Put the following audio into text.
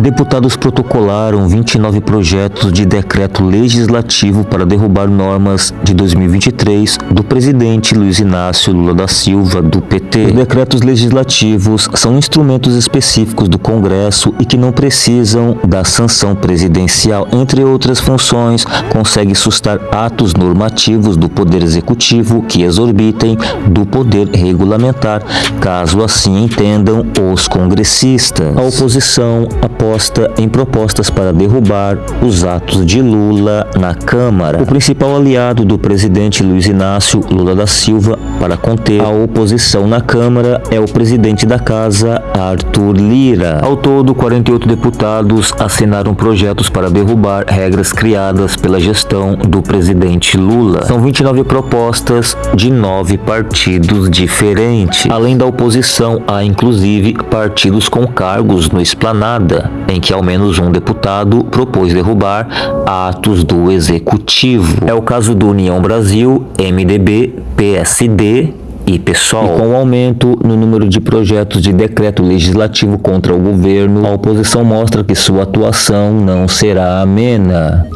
Deputados protocolaram 29 projetos de decreto legislativo para derrubar normas de 2023 do presidente Luiz Inácio Lula da Silva, do PT. Os decretos legislativos são instrumentos específicos do Congresso e que não precisam da sanção presidencial. Entre outras funções, consegue sustar atos normativos do Poder Executivo que exorbitem do Poder Regulamentar, caso assim entendam os congressistas. A oposição após em propostas para derrubar os atos de Lula na Câmara. O principal aliado do presidente Luiz Inácio Lula da Silva para conter a oposição na Câmara é o presidente da Casa, Arthur Lira. Ao todo, 48 deputados assinaram projetos para derrubar regras criadas pela gestão do presidente Lula. São 29 propostas de nove partidos diferentes. Além da oposição, há inclusive partidos com cargos no Esplanada, em que ao menos um deputado propôs derrubar atos do executivo. É o caso do União Brasil, MDB, PSD e PSOL. E com o aumento no número de projetos de decreto legislativo contra o governo, a oposição mostra que sua atuação não será amena.